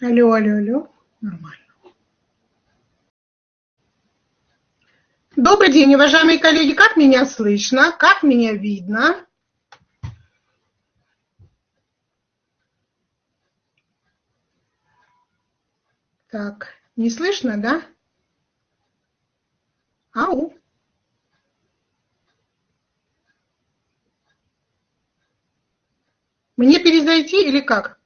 Алло, алло, алло. Нормально. Добрый день, уважаемые коллеги. Как меня слышно? Как меня видно? Так, не слышно, да? Ау. Мне перезайти или как?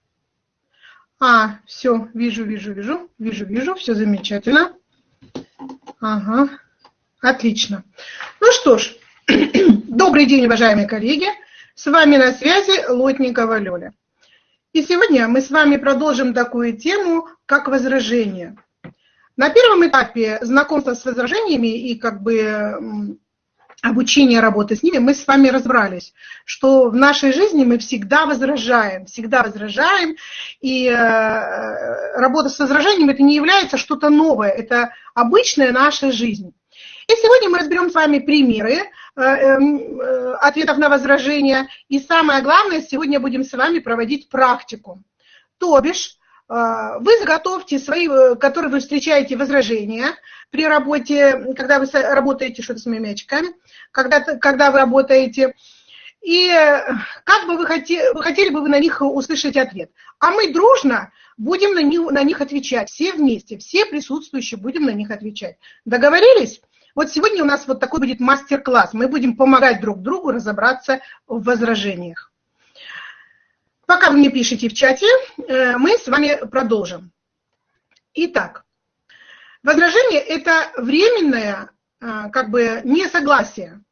А, все, вижу, вижу, вижу, вижу, вижу, все замечательно. Ага, отлично. Ну что ж, добрый день, уважаемые коллеги. С вами на связи Лотникова Лёля. И сегодня мы с вами продолжим такую тему, как возражение. На первом этапе знакомства с возражениями и как бы обучения работы с ними, мы с вами разобрались, что в нашей жизни мы всегда возражаем, всегда возражаем, и э, работа с возражением это не является что-то новое, это обычная наша жизнь. И сегодня мы разберем с вами примеры э, эм, э, ответов на возражения, и самое главное, сегодня будем с вами проводить практику. То бишь, вы заготовьте свои, которые вы встречаете возражения при работе, когда вы работаете, что-то с моими мячиками, когда, когда вы работаете, и как бы вы хотели, вы хотели бы вы на них услышать ответ. А мы дружно будем на них, на них отвечать, все вместе, все присутствующие будем на них отвечать. Договорились? Вот сегодня у нас вот такой будет мастер-класс. Мы будем помогать друг другу разобраться в возражениях. Пока вы мне пишете в чате, э, мы с вами продолжим. Итак, возражение – это временное а, как бы несогласие.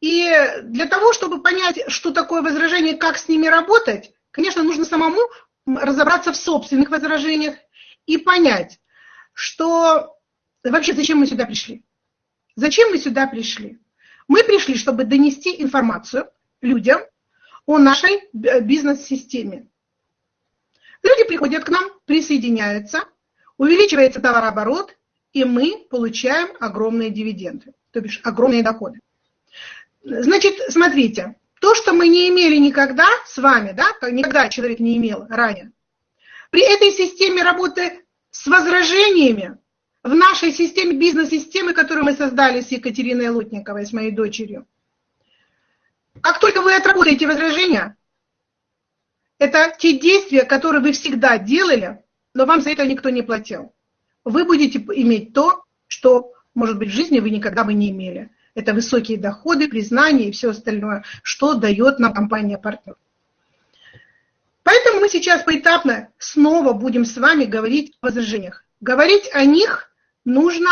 И для того, чтобы понять, что такое возражение, как с ними работать, конечно, нужно самому разобраться в собственных возражениях и понять, что вообще зачем мы сюда пришли. Зачем мы сюда пришли? Мы пришли, чтобы донести информацию людям о нашей бизнес-системе. Люди приходят к нам, присоединяются, увеличивается товарооборот, и мы получаем огромные дивиденды, то бишь огромные доходы. Значит, смотрите, то, что мы не имели никогда с вами, да, никогда человек не имел ранее, при этой системе работы с возражениями, в нашей системе, бизнес-системы, которую мы создали с Екатериной Лутниковой, с моей дочерью, как только вы отработаете возражения, это те действия, которые вы всегда делали, но вам за это никто не платил вы будете иметь то, что, может быть, в жизни вы никогда бы не имели. Это высокие доходы, признание и все остальное, что дает нам компания-партнер. Поэтому мы сейчас поэтапно снова будем с вами говорить о возражениях. Говорить о них нужно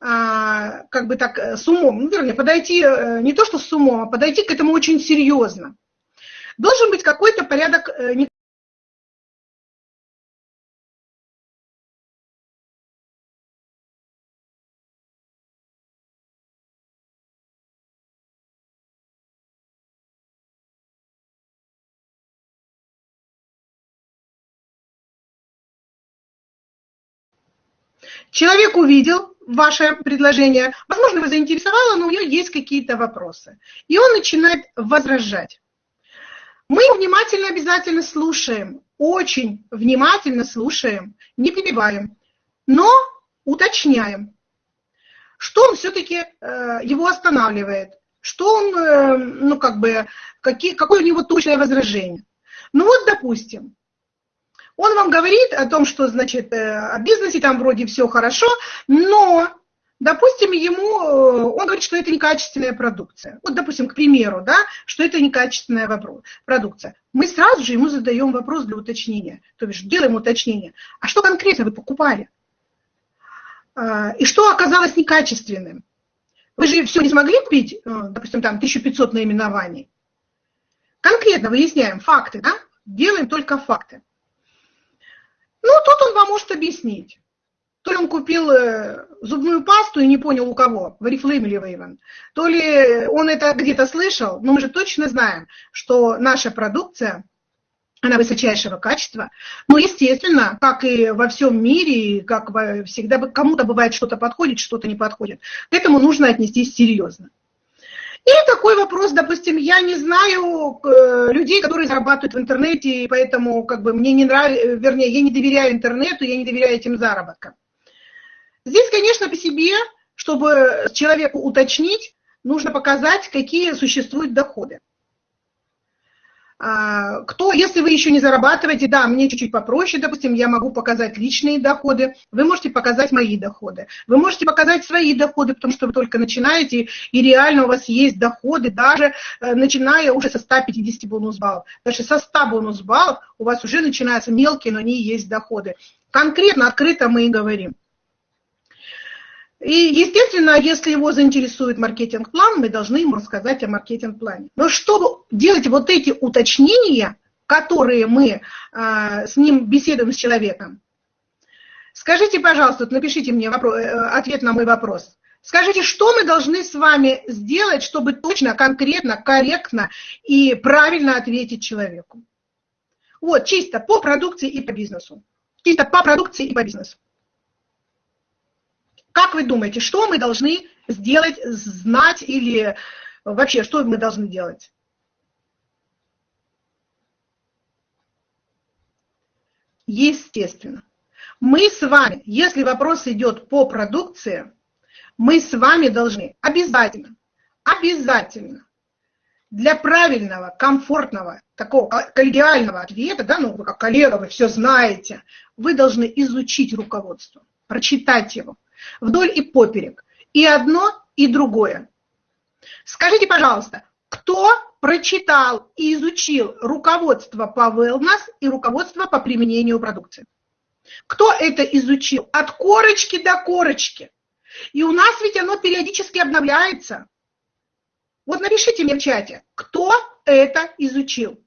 а, как бы так с умом, ну, вернее, подойти э, не то что с умом, а подойти к этому очень серьезно. Должен быть какой-то порядок, э, Человек увидел ваше предложение, возможно, его заинтересовало, но у него есть какие-то вопросы. И он начинает возражать. Мы внимательно обязательно слушаем, очень внимательно слушаем, не перебиваем, но уточняем, что он все-таки э, его останавливает, что он, э, ну как бы, какие, какое у него точное возражение. Ну вот, допустим, он вам говорит о том, что, значит, э, о бизнесе там вроде все хорошо, но, допустим, ему, э, он говорит, что это некачественная продукция. Вот, допустим, к примеру, да, что это некачественная продукция. Мы сразу же ему задаем вопрос для уточнения, то бишь делаем уточнение. А что конкретно вы покупали? А, и что оказалось некачественным? Вы же все не смогли купить, э, допустим, там 1500 наименований. Конкретно выясняем факты, да? Делаем только факты. Ну, тут он вам может объяснить. То ли он купил э, зубную пасту и не понял у кого, в Oriflame или Вейвен, то ли он это где-то слышал, но мы же точно знаем, что наша продукция, она высочайшего качества. Но, естественно, как и во всем мире, как всегда, кому-то бывает что-то подходит, что-то не подходит. К этому нужно отнестись серьезно. Или такой вопрос, допустим, я не знаю э, людей, которые зарабатывают в интернете, и поэтому как бы мне не нравится, вернее, я не доверяю интернету, я не доверяю этим заработкам. Здесь, конечно, по себе, чтобы человеку уточнить, нужно показать, какие существуют доходы. А, кто, если вы еще не зарабатываете, да, мне чуть-чуть попроще, допустим, я могу показать личные доходы, вы можете показать мои доходы, вы можете показать свои доходы, потому что вы только начинаете, и реально у вас есть доходы, даже э, начиная уже со 150 бонус баллов. Даже со 100 бонус баллов у вас уже начинаются мелкие, но они есть доходы. Конкретно, открыто мы и говорим. И, естественно, если его заинтересует маркетинг-план, мы должны ему рассказать о маркетинг-плане. Но чтобы делать вот эти уточнения, которые мы э, с ним беседуем с человеком, скажите, пожалуйста, напишите мне вопрос, э, ответ на мой вопрос. Скажите, что мы должны с вами сделать, чтобы точно, конкретно, корректно и правильно ответить человеку? Вот, чисто по продукции и по бизнесу. Чисто по продукции и по бизнесу. Как вы думаете, что мы должны сделать, знать или вообще, что мы должны делать? Естественно. Мы с вами, если вопрос идет по продукции, мы с вами должны обязательно, обязательно для правильного, комфортного, такого коллегиального ответа, да, ну вы как коллега, вы все знаете, вы должны изучить руководство, прочитать его, вдоль и поперек. И одно, и другое. Скажите, пожалуйста, кто прочитал и изучил руководство по wellness и руководство по применению продукции? Кто это изучил? От корочки до корочки. И у нас ведь оно периодически обновляется. Вот напишите мне в чате, кто это изучил.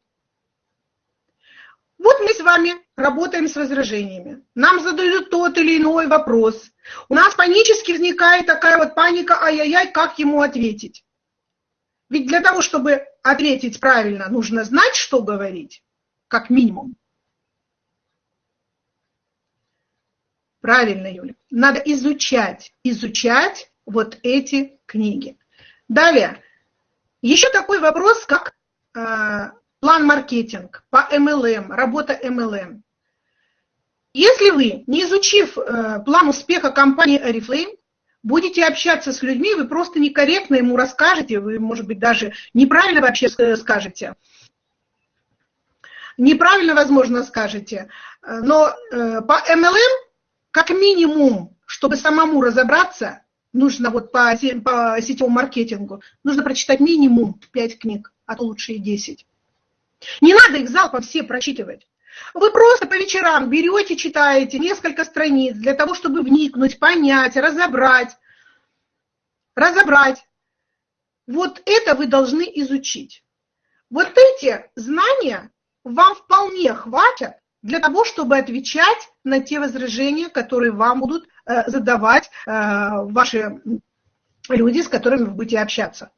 Вот мы с вами работаем с возражениями. Нам задают тот или иной вопрос. У нас панически возникает такая вот паника, ай-яй-яй, как ему ответить? Ведь для того, чтобы ответить правильно, нужно знать, что говорить, как минимум. Правильно, Юля. Надо изучать, изучать вот эти книги. Далее. Еще такой вопрос, как э, план маркетинг по MLM, работа MLM. Если вы, не изучив э, план успеха компании Oriflame, будете общаться с людьми, вы просто некорректно ему расскажете, вы, может быть, даже неправильно вообще скажете. Неправильно, возможно, скажете. Но э, по MLM, как минимум, чтобы самому разобраться, нужно вот по, по сетевому маркетингу, нужно прочитать минимум 5 книг, а то лучше и 10. Не надо их залпом все прочитывать. Вы просто по вечерам берете, читаете несколько страниц для того, чтобы вникнуть, понять, разобрать. Разобрать. Вот это вы должны изучить. Вот эти знания вам вполне хватит для того, чтобы отвечать на те возражения, которые вам будут э, задавать э, ваши люди, с которыми вы будете общаться.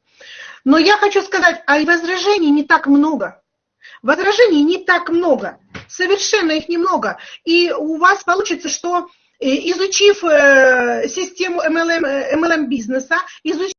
Но я хочу сказать, а возражений не так много. Возражений не так много, совершенно их немного. И у вас получится, что э, изучив э, систему MLM, MLM бизнеса, изучив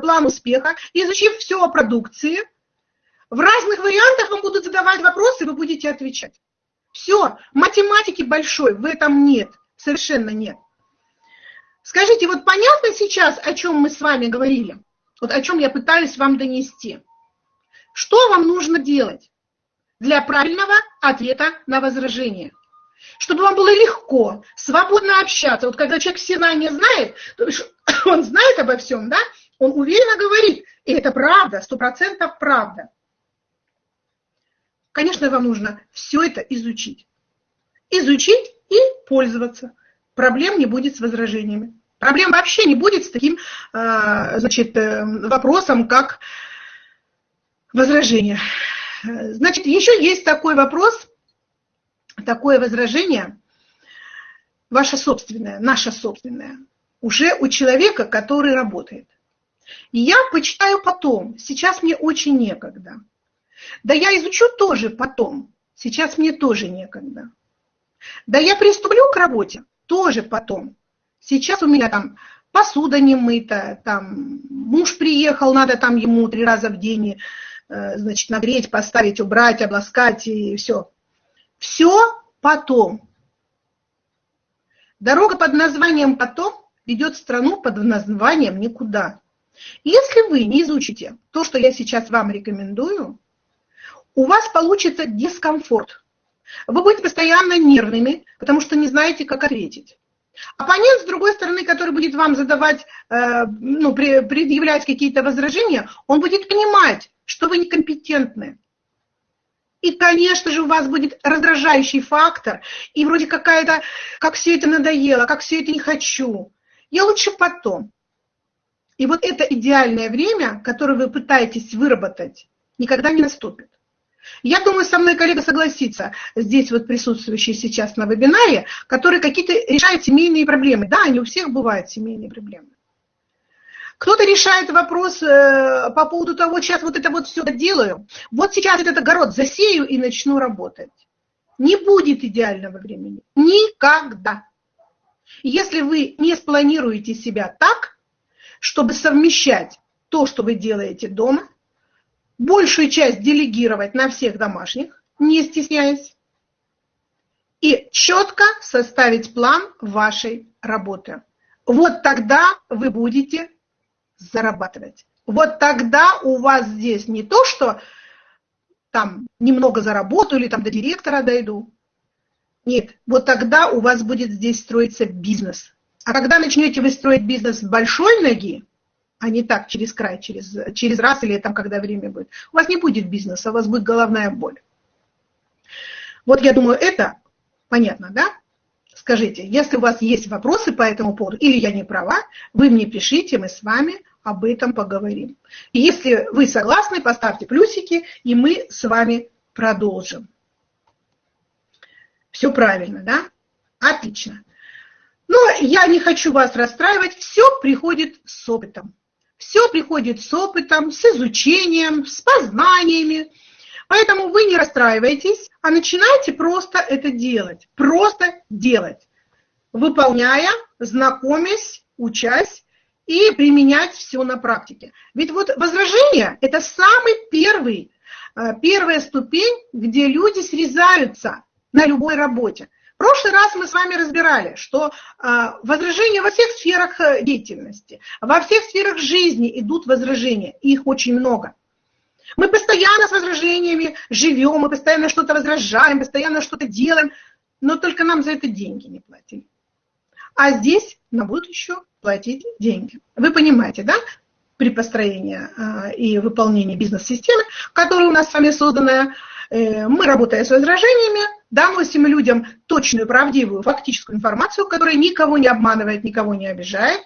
план успеха, изучив все о продукции, в разных вариантах вам будут задавать вопросы, вы будете отвечать. Все, математики большой в этом нет, совершенно нет. Скажите, вот понятно сейчас, о чем мы с вами говорили? Вот о чем я пытаюсь вам донести. Что вам нужно делать для правильного ответа на возражение? Чтобы вам было легко, свободно общаться. Вот когда человек все знания знает, то он знает обо всем, да, он уверенно говорит, и это правда, сто процентов правда. Конечно, вам нужно все это изучить. Изучить и пользоваться. Проблем не будет с возражениями. Проблем вообще не будет с таким значит, вопросом, как возражение. Значит, еще есть такой вопрос, такое возражение, ваше собственное, наше собственное, уже у человека, который работает. Я почитаю потом, сейчас мне очень некогда. Да я изучу тоже потом, сейчас мне тоже некогда. Да я приступлю к работе тоже потом. Сейчас у меня там посуда не мыта, там муж приехал, надо там ему три раза в день Э, значит, нагреть, поставить, убрать, обласкать и все. Все потом. Дорога под названием «потом» ведет страну под названием «никуда». Если вы не изучите то, что я сейчас вам рекомендую, у вас получится дискомфорт. Вы будете постоянно нервными, потому что не знаете, как ответить. Оппонент, с другой стороны, который будет вам задавать, э, ну, предъявлять какие-то возражения, он будет понимать, что вы некомпетентны. И, конечно же, у вас будет раздражающий фактор, и вроде какая-то, как все это надоело, как все это не хочу. Я лучше потом. И вот это идеальное время, которое вы пытаетесь выработать, никогда не наступит. Я думаю, со мной коллега согласится, здесь вот присутствующий сейчас на вебинаре, который какие-то решает семейные проблемы. Да, они у всех бывают семейные проблемы. Кто-то решает вопрос э, по поводу того, сейчас вот это вот все делаю, вот сейчас этот огород засею и начну работать. Не будет идеального времени. Никогда. Если вы не спланируете себя так, чтобы совмещать то, что вы делаете дома, большую часть делегировать на всех домашних, не стесняясь, и четко составить план вашей работы. Вот тогда вы будете зарабатывать. Вот тогда у вас здесь не то, что там немного заработаю или там до директора дойду. Нет, вот тогда у вас будет здесь строиться бизнес. А когда начнете вы строить бизнес с большой ноги, а не так через край, через, через раз или там, когда время будет, у вас не будет бизнеса, у вас будет головная боль. Вот я думаю, это понятно, да? Скажите, если у вас есть вопросы по этому поводу, или я не права, вы мне пишите, мы с вами об этом поговорим. И если вы согласны, поставьте плюсики, и мы с вами продолжим. Все правильно, да? Отлично. Но я не хочу вас расстраивать, все приходит с опытом. Все приходит с опытом, с изучением, с познаниями. Поэтому вы не расстраивайтесь, а начинайте просто это делать. Просто делать. Выполняя, знакомясь, учась и применять все на практике. Ведь вот возражение – это самый первый, э, первая ступень, где люди срезаются на любой работе. Прошлый раз мы с вами разбирали, что э, возражения во всех сферах э, деятельности, во всех сферах жизни идут возражения, их очень много. Мы постоянно с возражениями живем, мы постоянно что-то возражаем, постоянно что-то делаем, но только нам за это деньги не платили. А здесь нам будут еще платить деньги. Вы понимаете, да? При построении а, и выполнении бизнес-системы, которая у нас с вами созданная, э, мы, работая с возражениями, доносим людям точную, правдивую, фактическую информацию, которая никого не обманывает, никого не обижает.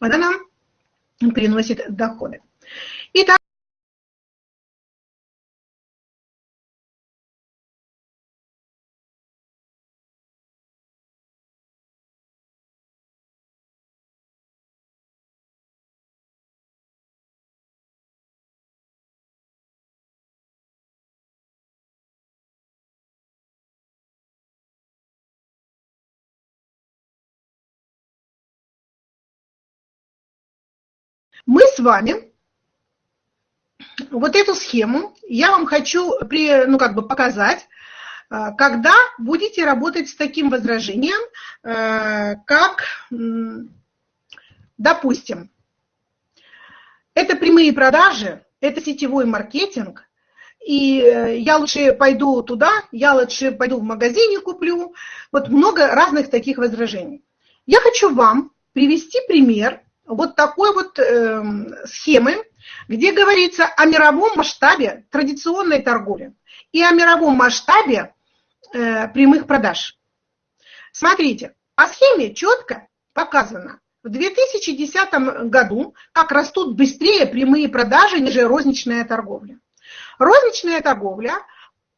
Она нам приносит доходы. Итак, Мы с вами вот эту схему я вам хочу при, ну, как бы показать, э, когда будете работать с таким возражением, э, как, допустим, это прямые продажи, это сетевой маркетинг, и э, я лучше пойду туда, я лучше пойду в магазине куплю. Вот много разных таких возражений. Я хочу вам привести пример вот такой вот э, схемы, где говорится о мировом масштабе традиционной торговли и о мировом масштабе э, прямых продаж. Смотрите, по схеме четко показано, в 2010 году, как растут быстрее прямые продажи, ниже розничная торговля. Розничная торговля,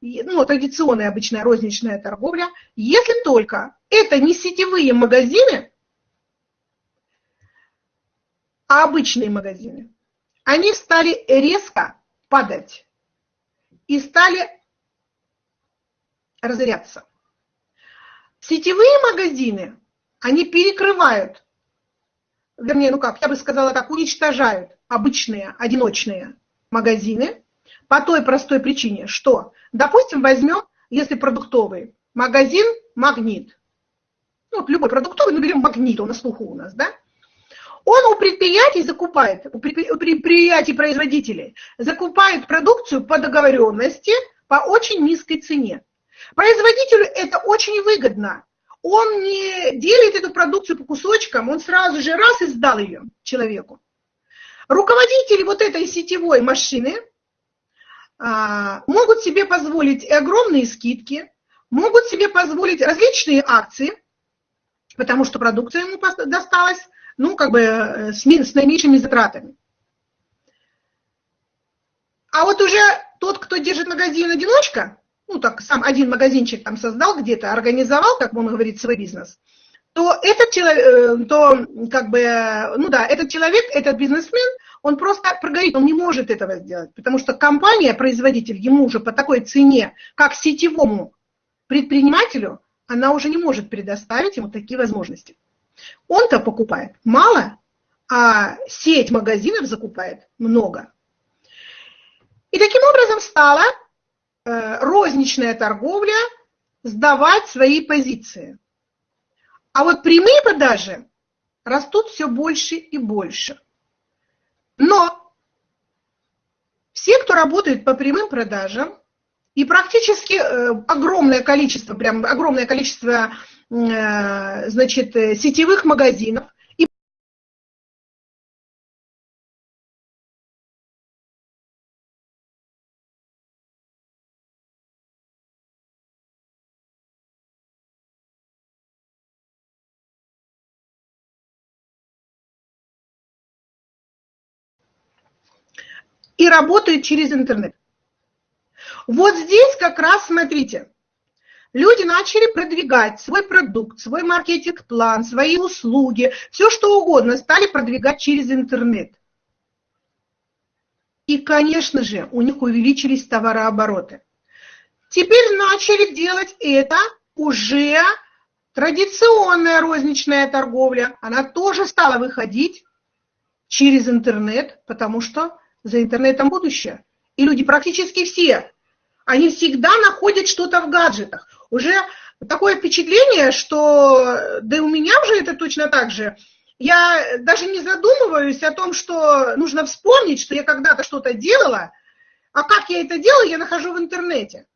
ну, традиционная обычная розничная торговля, если только это не сетевые магазины, а обычные магазины, они стали резко падать и стали разоряться. Сетевые магазины, они перекрывают вернее, ну как, я бы сказала так, уничтожают обычные одиночные магазины по той простой причине, что, допустим, возьмем, если продуктовый, магазин «Магнит». Ну, вот любой продуктовый, ну, берем «Магнит», он на слуху у нас, да? Он у предприятий закупает, у предприятий-производителей закупает продукцию по договоренности по очень низкой цене. Производителю это очень выгодно, он не делит эту продукцию по кусочкам, он сразу же раз и сдал ее человеку. Руководители вот этой сетевой машины а, могут себе позволить и огромные скидки, могут себе позволить различные акции, потому что продукция ему досталась, ну, как бы э, с, с наименьшими затратами. А вот уже тот, кто держит магазин одиночка, ну так сам один магазинчик там создал где-то, организовал, как он говорит, свой бизнес, то этот человек, э, то как бы, ну да, этот человек, этот бизнесмен, он просто прогорит, он не может этого сделать, потому что компания, производитель, ему уже по такой цене, как сетевому предпринимателю, она уже не может предоставить ему такие возможности. Он-то покупает мало, а сеть магазинов закупает много. И таким образом стало Э, розничная торговля сдавать свои позиции. А вот прямые продажи растут все больше и больше. Но все, кто работает по прямым продажам, и практически э, огромное количество, прям огромное количество, значит, сетевых магазинов, и работают через интернет. Вот здесь как раз, смотрите, люди начали продвигать свой продукт, свой маркетинг-план, свои услуги, все что угодно, стали продвигать через интернет. И, конечно же, у них увеличились товарообороты. Теперь начали делать это уже традиционная розничная торговля. Она тоже стала выходить через интернет, потому что за интернетом будущее. И люди практически все, они всегда находят что-то в гаджетах. Уже такое впечатление, что, да и у меня уже это точно так же, я даже не задумываюсь о том, что нужно вспомнить, что я когда-то что-то делала, а как я это делаю, я нахожу в интернете.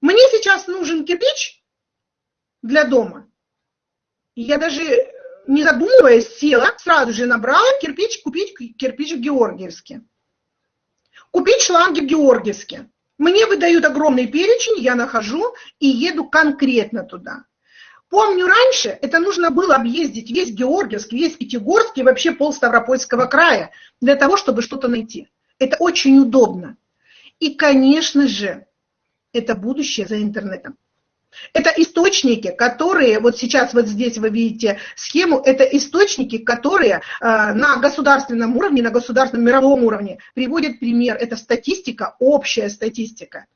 Мне сейчас нужен кирпич для дома. Я даже не задумываясь, села, сразу же набрала кирпич, купить кирпич в Георгиевске. Купить шланги в Георгиевске. Мне выдают огромный перечень, я нахожу и еду конкретно туда. Помню, раньше это нужно было объездить весь Георгиевск, весь Пятигорск и вообще пол Ставропольского края для того, чтобы что-то найти. Это очень удобно. И, конечно же, это будущее за интернетом. Это источники, которые, вот сейчас вот здесь вы видите схему, это источники, которые э, на государственном уровне, на государственном мировом уровне приводят пример. Это статистика, общая статистика.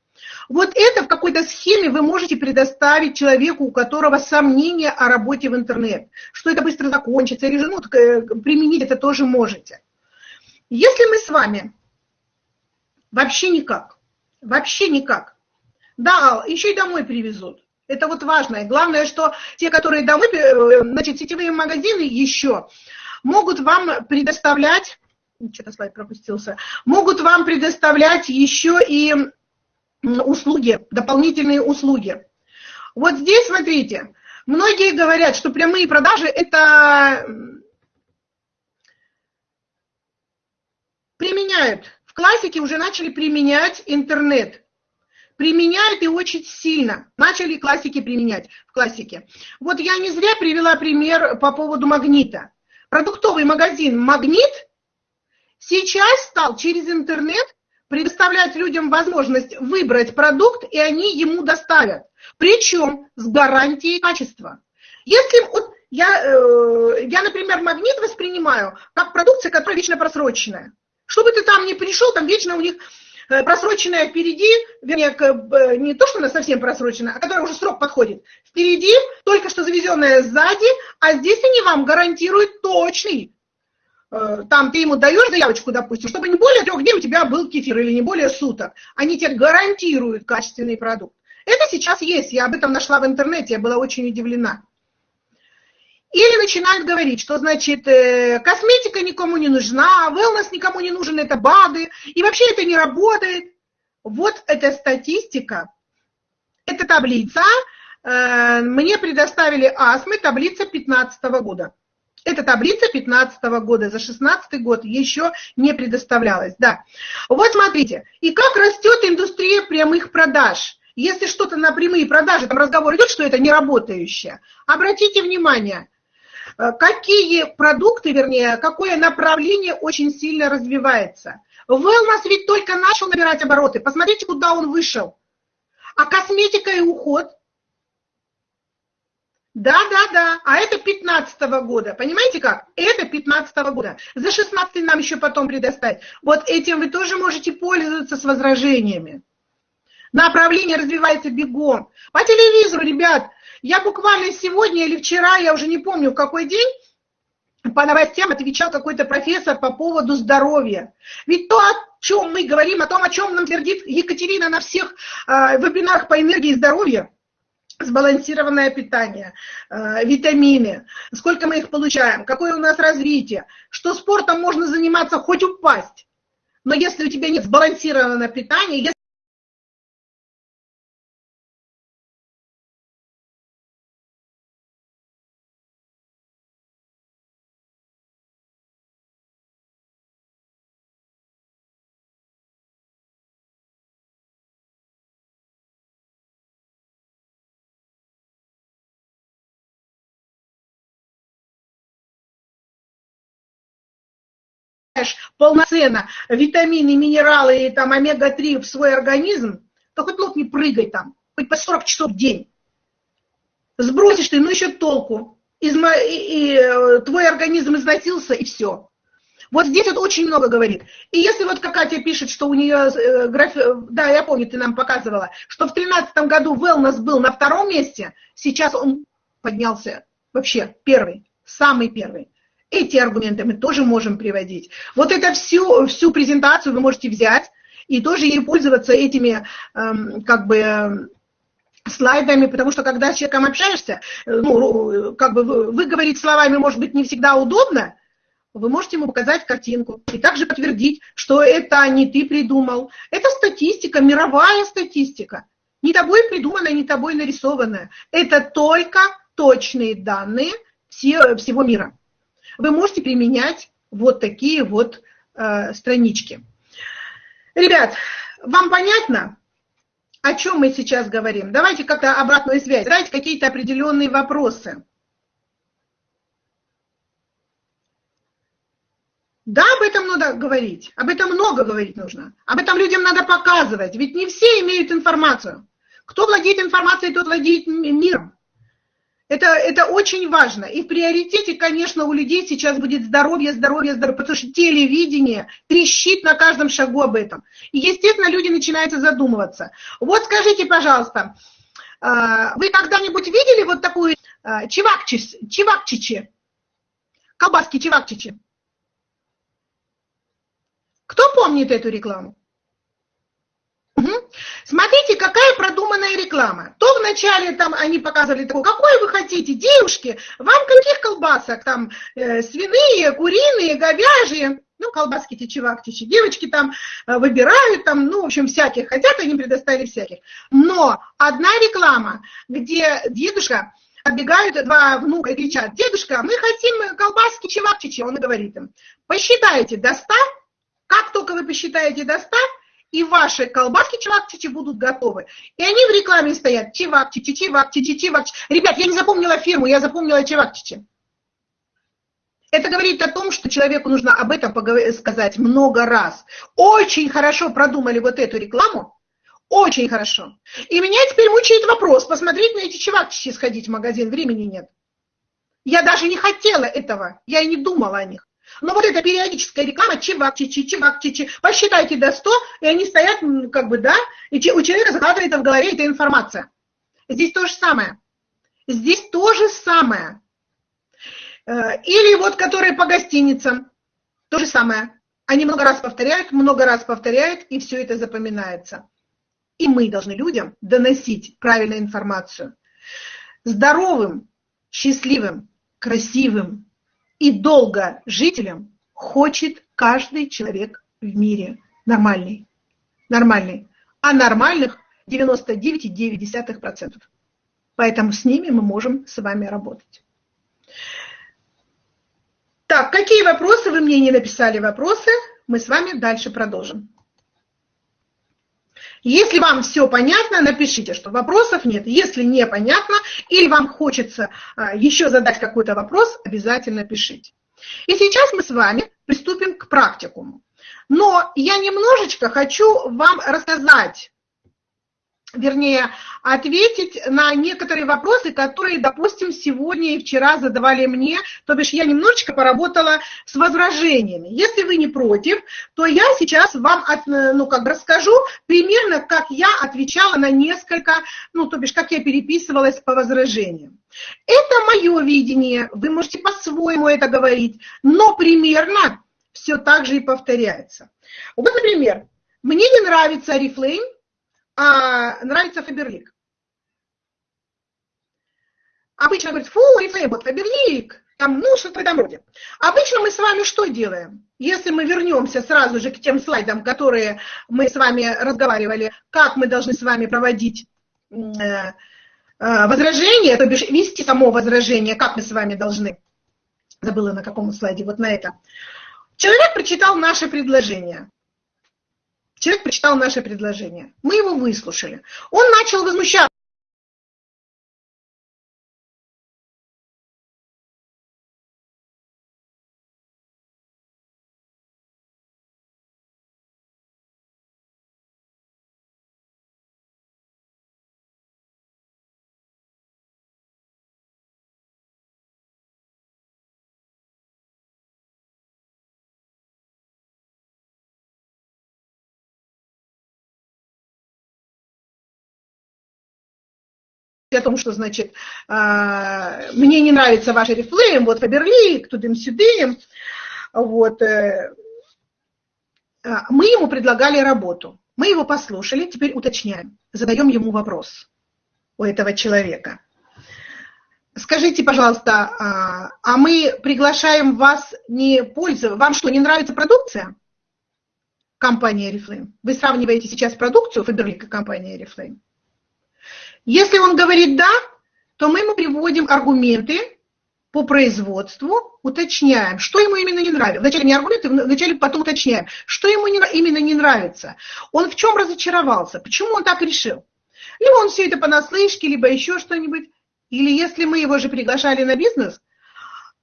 Вот это в какой-то схеме вы можете предоставить человеку, у которого сомнения о работе в интернет, что это быстро закончится, или же ну, э, применить это тоже можете. Если мы с вами вообще никак, вообще никак, да, еще и домой привезут, это вот важно. главное, что те, которые домой, э, значит, сетевые магазины еще могут вам предоставлять, что-то слайд пропустился, могут вам предоставлять еще и услуги, дополнительные услуги. Вот здесь, смотрите, многие говорят, что прямые продажи – это применяют. В классике уже начали применять интернет применяют и очень сильно. Начали классики применять в классике. Вот я не зря привела пример по поводу магнита. продуктовый магазин «Магнит» сейчас стал через интернет предоставлять людям возможность выбрать продукт, и они ему доставят. Причем с гарантией качества. Если вот я, э, я, например, магнит воспринимаю как продукция, которая вечно просроченная. Чтобы ты там не пришел, там вечно у них просроченная впереди, вернее, э, не то, что она совсем просрочена, а которая уже срок подходит. Впереди только что завезенная сзади, а здесь они вам гарантируют точный Э, там ты ему даешь заявочку, допустим, чтобы не более трех дней у тебя был кефир или не более суток. Они тебе гарантируют качественный продукт. Это сейчас есть, я об этом нашла в интернете, я была очень удивлена. Или начинают говорить, что, значит, э, косметика никому не нужна, wellness никому не нужен, это БАДы, и вообще это не работает. Вот эта статистика, эта таблица, э, мне предоставили АСМы, таблица 2015 года. Эта таблица 15 года, за 16 год еще не предоставлялась. Да. Вот смотрите, и как растет индустрия прямых продаж. Если что-то на прямые продажи, там разговор идет, что это не работающее, обратите внимание, какие продукты, вернее, какое направление очень сильно развивается. Wellness ведь только начал набирать обороты. Посмотрите, куда он вышел. А косметика и уход – да, да, да. А это 15 -го года. Понимаете как? Это 15 -го года. За 16 нам еще потом предоставить. Вот этим вы тоже можете пользоваться с возражениями. Направление развивается бегом. По телевизору, ребят, я буквально сегодня или вчера, я уже не помню в какой день, по новостям отвечал какой-то профессор по поводу здоровья. Ведь то, о чем мы говорим, о том, о чем нам твердит Екатерина на всех э, вебинарах по энергии и здоровью, сбалансированное питание, э, витамины, сколько мы их получаем, какое у нас развитие, что спортом можно заниматься хоть упасть, но если у тебя нет сбалансированного питания, полноценно витамины, минералы и там омега-3 в свой организм, то хоть лоб не прыгай там, хоть по 40 часов в день. Сбросишь ты, ну еще толку. Изма... И, и, э, твой организм износился, и все. Вот здесь вот очень много говорит. И если вот Катя пишет, что у нее, э, граф... да, я помню, ты нам показывала, что в 2013 году wellness был на втором месте, сейчас он поднялся вообще первый, самый первый. Эти аргументы мы тоже можем приводить. Вот это всю, всю презентацию вы можете взять и тоже ей пользоваться этими эм, как бы слайдами, потому что когда с человеком общаешься, э, ну, как бы выговорить словами может быть не всегда удобно, вы можете ему показать картинку и также подтвердить, что это не ты придумал. Это статистика, мировая статистика. Не тобой придуманная, не тобой нарисованная. Это только точные данные всего мира вы можете применять вот такие вот э, странички. Ребят, вам понятно, о чем мы сейчас говорим? Давайте как-то обратную связь, давайте какие-то определенные вопросы. Да, об этом надо говорить, об этом много говорить нужно, об этом людям надо показывать, ведь не все имеют информацию. Кто владеет информацией, тот владеет миром. Это, это очень важно. И в приоритете, конечно, у людей сейчас будет здоровье, здоровье, здоровье, потому что телевидение трещит на каждом шагу об этом. И, естественно, люди начинают задумываться. Вот скажите, пожалуйста, а, вы когда-нибудь видели вот такую а, чевакчич, чевакчичи? Колбаски чевакчичи? Кто помнит эту рекламу? Смотрите, какая продуманная реклама. То вначале там они показывали такое, какой вы хотите, девушки, вам каких колбасок, там э, свиные, куриные, говяжьи, ну, колбаски течевактичи, девочки там э, выбирают, там, ну, в общем, всяких хотят, они предоставили всяких. Но одна реклама, где дедушка, отбегают два внука и кричат, дедушка, мы хотим колбаски чевапчичи, он и говорит им, посчитайте до 100, как только вы посчитаете до 100, и ваши колбаски чевапчичи будут готовы. И они в рекламе стоят чевапчичи, чевапчичи, чевапчичи. Ребят, я не запомнила фирму, я запомнила чевапчичи. Это говорит о том, что человеку нужно об этом сказать много раз. Очень хорошо продумали вот эту рекламу, очень хорошо. И меня теперь мучает вопрос, посмотреть на эти чевапчичи, сходить в магазин, времени нет. Я даже не хотела этого, я и не думала о них. Но вот эта периодическая реклама, чевапчичи, чевапчичи, посчитайте до 100, и они стоят, как бы, да, и у человека закладывается в голове эта информация. Здесь то же самое. Здесь то же самое. Э, или вот которые по гостиницам, то же самое. Они много раз повторяют, много раз повторяют, и все это запоминается. И мы должны людям доносить правильную информацию. Здоровым, счастливым, красивым и долго жителям хочет каждый человек в мире. Нормальный. Нормальный. А нормальных 99,9%. Поэтому с ними мы можем с вами работать. Так, какие вопросы? Вы мне не написали вопросы. Мы с вами дальше продолжим. Если вам все понятно, напишите, что вопросов нет. Если непонятно или вам хочется а, еще задать какой-то вопрос, обязательно пишите. И сейчас мы с вами приступим к практикуму. Но я немножечко хочу вам рассказать вернее, ответить на некоторые вопросы, которые, допустим, сегодня и вчера задавали мне, то бишь я немножечко поработала с возражениями. Если вы не против, то я сейчас вам от, ну, как расскажу примерно, как я отвечала на несколько, ну, то бишь, как я переписывалась по возражениям. Это мое видение, вы можете по-своему это говорить, но примерно все так же и повторяется. Вот, например, мне не нравится Oriflame, а, нравится Фаберлик. Обычно говорят, фу, вот Фаберлик, там, ну, что-то в этом роде. Обычно мы с вами что делаем? Если мы вернемся сразу же к тем слайдам, которые мы с вами разговаривали, как мы должны с вами проводить э, э, возражение, то бишь вести само возражение, как мы с вами должны, забыла на каком слайде, вот на это. Человек прочитал наше предложение. Человек прочитал наше предложение. Мы его выслушали. Он начал возмущаться. О том, что, значит, а, мне не нравится ваш рефлейм, вот Фаберлик, тудым-сюдым, вот, э, а, мы ему предлагали работу, мы его послушали, теперь уточняем, задаем ему вопрос у этого человека. Скажите, пожалуйста, а, а мы приглашаем вас не пользоваться, вам что, не нравится продукция? Компания Oriflame. Вы сравниваете сейчас продукцию Фаберлик и компания Oriflame? Если он говорит «да», то мы ему приводим аргументы по производству, уточняем, что ему именно не нравится. Вначале не аргументы, вначале потом уточняем, что ему не, именно не нравится. Он в чем разочаровался, почему он так решил. Либо он все это понаслышке, либо еще что-нибудь. Или если мы его же приглашали на бизнес,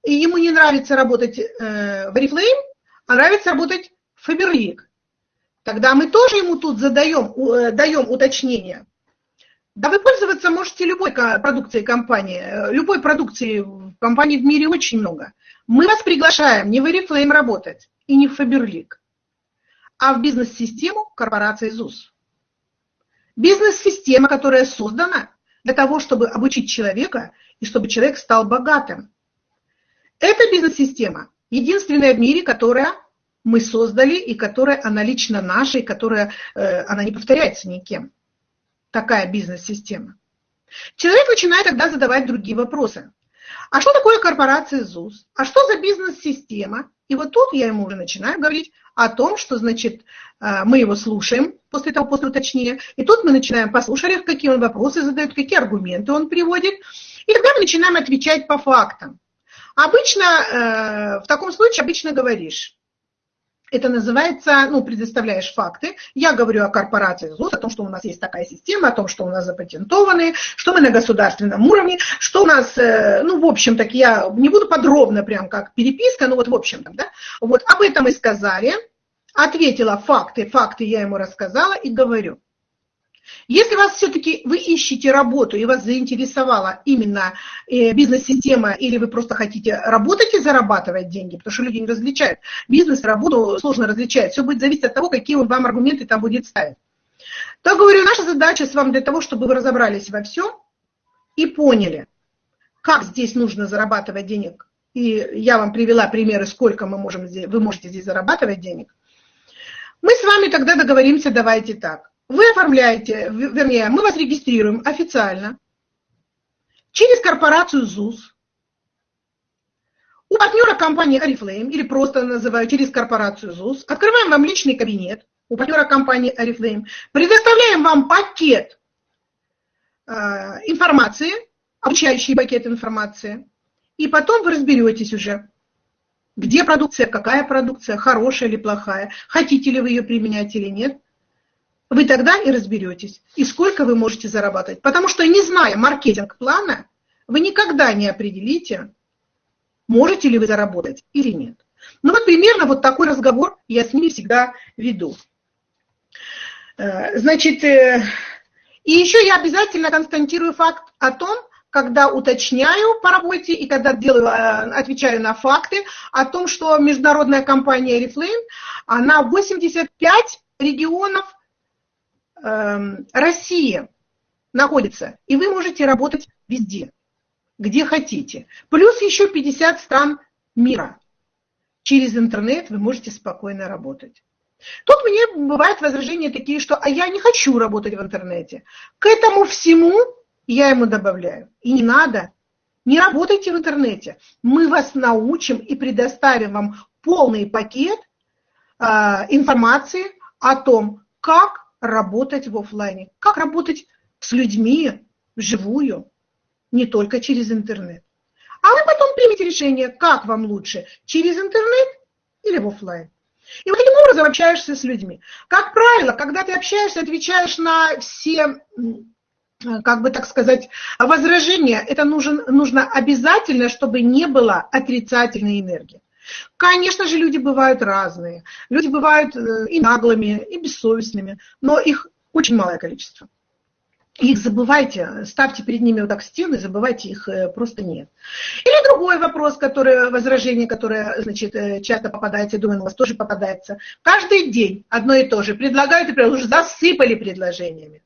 и ему не нравится работать э, в Oriflame, а нравится работать в Faberlic, тогда мы тоже ему тут задаем, э, даем уточнение. Да вы пользоваться можете любой продукцией компании. Любой продукции в компании в мире очень много. Мы вас приглашаем не в Oriflame работать и не в Faberlic, а в бизнес-систему корпорации ЗУС. Бизнес-система, которая создана для того, чтобы обучить человека и чтобы человек стал богатым. Эта бизнес-система единственная в мире, которая мы создали и которая она лично наша, и которая э, она не повторяется никем такая бизнес-система. Человек начинает тогда задавать другие вопросы. А что такое корпорация ЗУС? А что за бизнес-система? И вот тут я ему уже начинаю говорить о том, что, значит, э, мы его слушаем после того, после уточнения. И тут мы начинаем послушать, какие он вопросы задает, какие аргументы он приводит. И тогда мы начинаем отвечать по фактам. Обычно, э, в таком случае обычно говоришь, Это называется, ну, предоставляешь факты. Я говорю о корпорации ЗУС, о том, что у нас есть такая система, о том, что у нас запатентованы, что мы на государственном уровне, что у нас, э, ну, в общем, так я не буду подробно прям как переписка, но вот в общем, да, вот об этом мы сказали, ответила факты, факты я ему рассказала и говорю. Если вас все-таки вы ищете работу и вас заинтересовала именно э, бизнес-система, или вы просто хотите работать и зарабатывать деньги, потому что люди не различают. Бизнес, работу сложно различать. Все будет зависеть от того, какие он вам аргументы там будет ставить. То говорю, наша задача с вами для того, чтобы вы разобрались во всем и поняли, как здесь нужно зарабатывать денег. И я вам привела примеры, сколько мы можем здесь, вы можете здесь зарабатывать денег. Мы с вами тогда договоримся, давайте так. Вы оформляете, вернее, мы вас регистрируем официально через корпорацию ЗУС. У партнера компании Oriflame, или просто называю через корпорацию ЗУС, открываем вам личный кабинет у партнера компании Oriflame, предоставляем вам пакет э, информации, обучающий пакет информации, и потом вы разберетесь уже, где продукция, какая продукция, хорошая или плохая, хотите ли вы ее применять или нет – вы тогда и разберетесь, и сколько вы можете зарабатывать. Потому что, не зная маркетинг-плана, вы никогда не определите, можете ли вы заработать или нет. Ну вот примерно вот такой разговор я с ними всегда веду. Э, значит, э, и еще я обязательно констатирую факт о том, когда уточняю по работе и когда делаю, э, отвечаю на факты о том, что международная компания Reflame, она 85 регионов Эм, Россия находится, и вы можете работать везде, где хотите. Плюс еще 50 стран мира. Через интернет вы можете спокойно работать. Тут мне бывают возражения такие, что «а я не хочу работать в интернете». К этому всему я ему добавляю. И не надо, не работайте в интернете. Мы вас научим и предоставим вам полный пакет э, информации о том, как работать в офлайне, как работать с людьми вживую, не только через интернет. А вы потом примете решение, как вам лучше, через интернет или в офлайн. И вот таким образом общаешься с людьми. Как правило, когда ты общаешься, отвечаешь на все, как бы так сказать, возражения, это нужен, нужно обязательно, чтобы не было отрицательной энергии. Конечно же, люди бывают разные. Люди бывают э, и наглыми, и бессовестными, но их очень малое количество. Их забывайте, ставьте перед ними вот так стены, забывайте их э, просто нет. Или другой вопрос, который, возражение, которое значит, э, часто попадается, я думаю, у вас тоже попадается. Каждый день одно и то же. Предлагают и уже засыпали предложениями.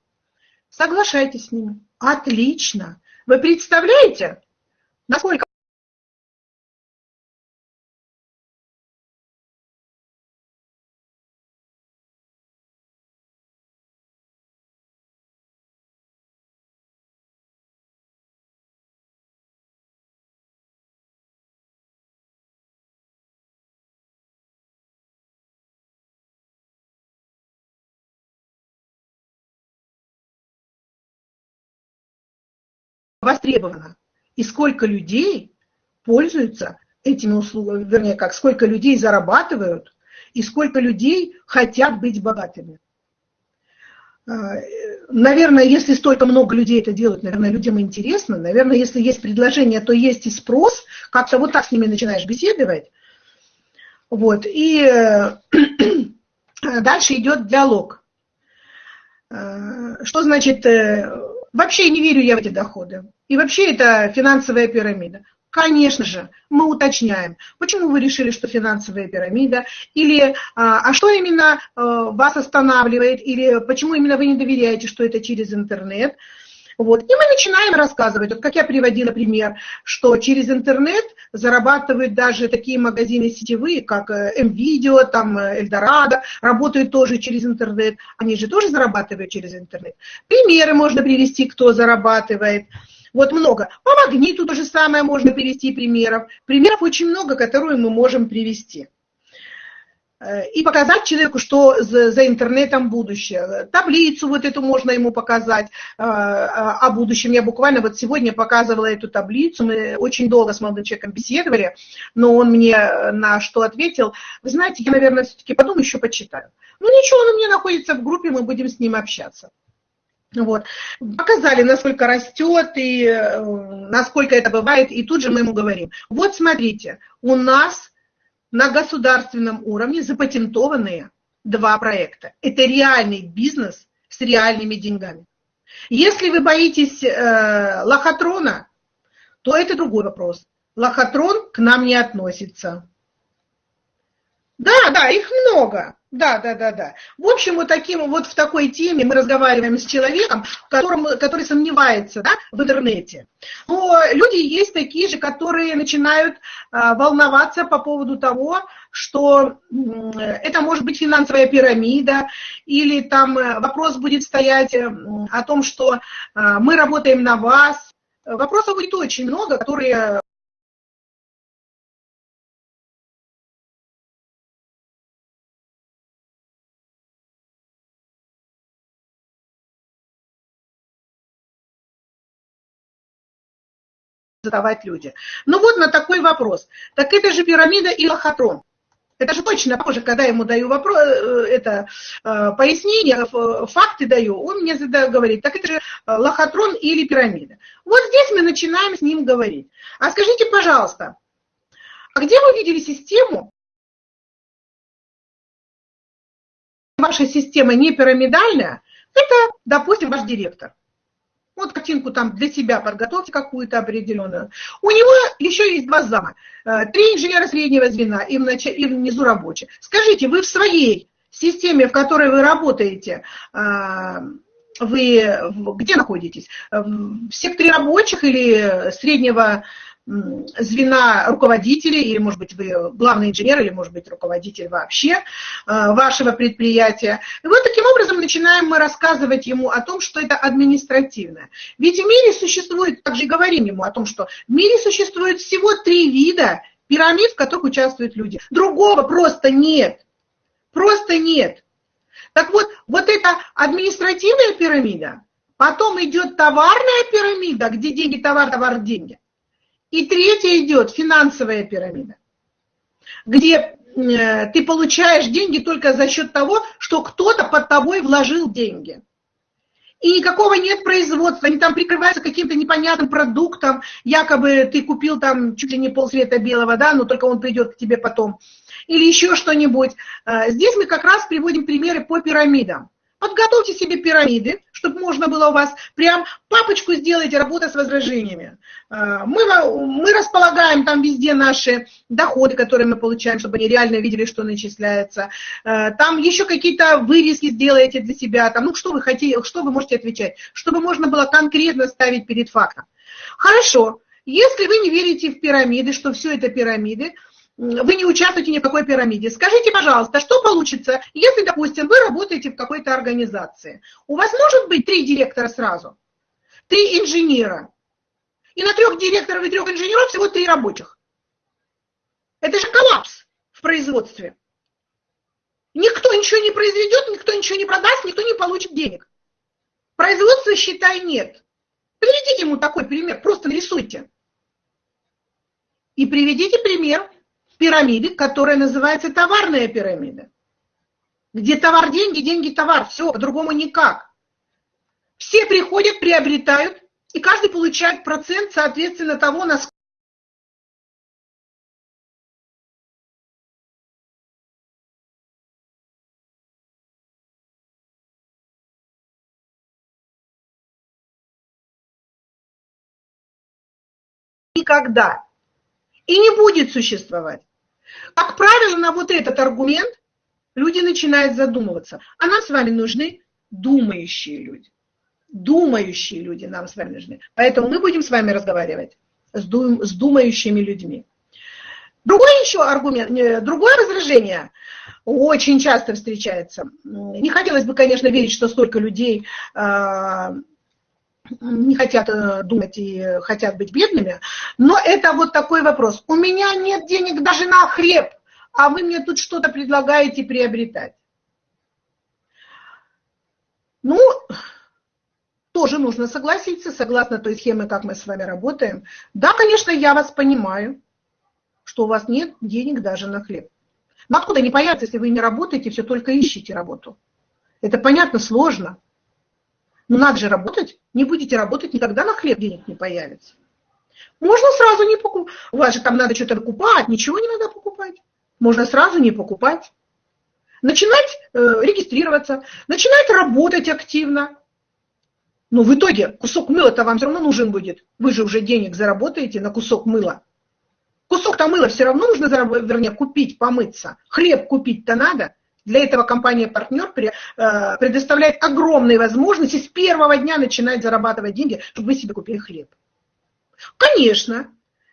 Соглашайтесь с ними. Отлично. Вы представляете, насколько востребовано. И сколько людей пользуются этими услугами, вернее, как сколько людей зарабатывают, и сколько людей хотят быть богатыми. А, наверное, если столько много людей это делают, наверное, людям интересно. Наверное, если есть предложение, то есть и спрос. Как-то вот так с ними начинаешь беседовать. Вот. И дальше идет диалог. А, что значит э, Вообще не верю я в эти доходы. И вообще это финансовая пирамида. Конечно же, мы уточняем, почему вы решили, что финансовая пирамида, или а, а что именно а, вас останавливает, или почему именно вы не доверяете, что это через интернет. Вот. И мы начинаем рассказывать, вот как я приводила пример, что через интернет зарабатывают даже такие магазины сетевые, как МВидео, э, там Эльдорадо, работают тоже через интернет. Они же тоже зарабатывают через интернет. Примеры можно привести, кто зарабатывает. Вот много. По магниту то же самое можно привести примеров. Примеров очень много, которые мы можем привести. Э, и показать человеку, что за, за интернетом будущее. Таблицу вот эту можно ему показать э, о будущем. Я буквально вот сегодня показывала эту таблицу, мы очень долго с молодым человеком беседовали, но он мне на что ответил, вы знаете, я, наверное, все-таки потом еще почитаю. Ну ничего, он у меня находится в группе, мы будем с ним общаться. Вот. Показали, насколько растет и э, насколько это бывает, и тут же мы ему говорим, вот смотрите, у нас на государственном уровне запатентованные два проекта. Это реальный бизнес с реальными деньгами. Если вы боитесь э, лохотрона, то это другой вопрос. Лохотрон к нам не относится. Да, да, их много. Да, да, да, да. В общем, вот, таким, вот в такой теме мы разговариваем с человеком, которым, который сомневается да, в интернете. Но люди есть такие же, которые начинают а, волноваться по поводу того, что это может быть финансовая пирамида, или там э, вопрос будет стоять э, о том, что а, мы работаем на вас. Вопросов будет очень много, которые задавать люди. Ну вот на такой вопрос. Так это же пирамида и лохотрон. Это же точно позже, когда ему даю вопрос, э, это э, пояснение, факты даю, он мне задает, говорит, так это же лохотрон или пирамида. Вот здесь мы начинаем с ним говорить. А скажите, пожалуйста, а где вы видели систему, ваша система не пирамидальная, это, допустим, ваш директор. Вот картинку там для себя подготовьте какую-то определенную. У него еще есть два зама. Э, три инженера среднего звена и, внач... внизу рабочие. Скажите, вы в своей системе, в которой вы работаете, э, вы где находитесь? В секторе рабочих или среднего звена руководителей, или, может быть, вы главный инженер, или, может быть, руководитель вообще э, вашего предприятия. И вот таким образом начинаем мы рассказывать ему о том, что это административное. Ведь в мире существует, также говорим ему о том, что в мире существует всего три вида пирамид, в которых участвуют люди. Другого просто нет. Просто нет. Так вот, вот эта административная пирамида, потом идет товарная пирамида, где деньги, товар, товар, деньги. И третья идет финансовая пирамида, где э, ты получаешь деньги только за счет того, что кто-то под тобой вложил деньги. И никакого нет производства, они там прикрываются каким-то непонятным продуктом, якобы ты купил там чуть ли не полцвета белого, да, но только он придет к тебе потом. Или еще что-нибудь. Э, здесь мы как раз приводим примеры по пирамидам. Подготовьте себе пирамиды, чтобы можно было у вас прям папочку сделать работа с возражениями. А, мы, мы располагаем там везде наши доходы, которые мы получаем, чтобы они реально видели, что начисляется. А, там еще какие-то вырезки сделаете для себя. Там, ну, что вы хотите, что вы можете отвечать, чтобы можно было конкретно ставить перед фактом. Хорошо. Если вы не верите в пирамиды, что все это пирамиды, вы не участвуете ни в какой пирамиде. Скажите, пожалуйста, что получится, если, допустим, вы работаете в какой-то организации? У вас может быть три директора сразу, три инженера, и на трех директоров и трех инженеров всего три рабочих. Это же коллапс в производстве. Никто ничего не произведет, никто ничего не продаст, никто не получит денег. Производства, считай, нет. Приведите ему такой пример, просто нарисуйте. И приведите пример пирамиды, которая называется товарная пирамида. Где товар – деньги, деньги – товар. Все, по-другому никак. Все приходят, приобретают, и каждый получает процент, соответственно, того, насколько никогда и не будет существовать. Как правило, на вот этот аргумент люди начинают задумываться. А нам с вами нужны думающие люди. Думающие люди нам с вами нужны. Поэтому мы будем с вами разговаривать с, дум, с думающими людьми. Другой еще аргумент, другое возражение очень часто встречается. Не хотелось бы, конечно, верить, что столько людей а, не хотят э, думать и хотят быть бедными, но это вот такой вопрос. У меня нет денег даже на хлеб, а вы мне тут что-то предлагаете приобретать. Ну, тоже нужно согласиться, согласно той схеме, как мы с вами работаем. Да, конечно, я вас понимаю, что у вас нет денег даже на хлеб. Но откуда они появятся, если вы не работаете, все только ищете работу? Это понятно, сложно. Но надо же работать. Не будете работать, никогда на хлеб денег не появится. Можно сразу не покупать. У вас же там надо что-то покупать, ничего не надо покупать. Можно сразу не покупать. Начинать э, регистрироваться, начинать работать активно. Но в итоге кусок мыла-то вам все равно нужен будет. Вы же уже денег заработаете на кусок мыла. Кусок-то мыла все равно нужно, вернее, купить, помыться. Хлеб купить-то надо. Для этого компания-партнер э, предоставляет огромные возможности с первого дня начинать зарабатывать деньги, чтобы вы себе купили хлеб. Конечно,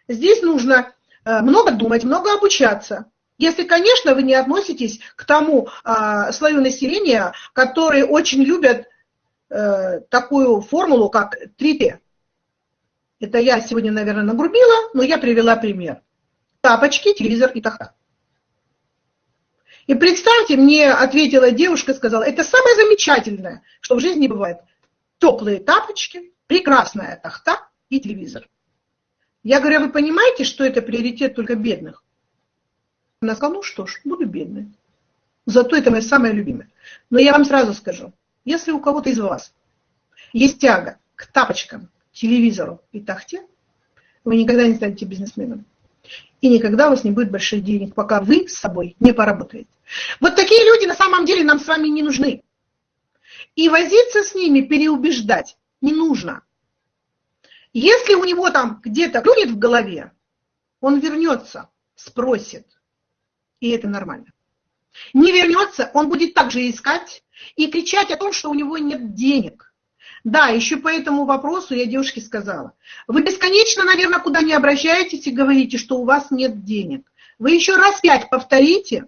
здесь нужно э, много думать, много обучаться. Если, конечно, вы не относитесь к тому э, слою населения, которые очень любят такую формулу, как 3Т. Это я сегодня, наверное, нагрубила, но я привела пример. Тапочки, телевизор и тахта. И представьте, мне ответила девушка, сказала, это самое замечательное, что в жизни бывает. Теплые тапочки, прекрасная тахта и телевизор. Я говорю, а вы понимаете, что это приоритет только бедных? Она сказала, ну что ж, буду бедной. Зато это моя самая любимая. Но я вам сразу скажу, если у кого-то из вас есть тяга к тапочкам, телевизору и тахте, вы никогда не станете бизнесменом и никогда у вас не будет больших денег, пока вы с собой не поработаете. Вот такие люди на самом деле нам с вами не нужны. И возиться с ними, переубеждать не нужно. Если у него там где-то клюнет в голове, он вернется, спросит. И это нормально. Не вернется, он будет также искать и кричать о том, что у него нет денег. Да, еще по этому вопросу я девушке сказала. Вы бесконечно, наверное, куда не обращаетесь и говорите, что у вас нет денег. Вы еще раз пять повторите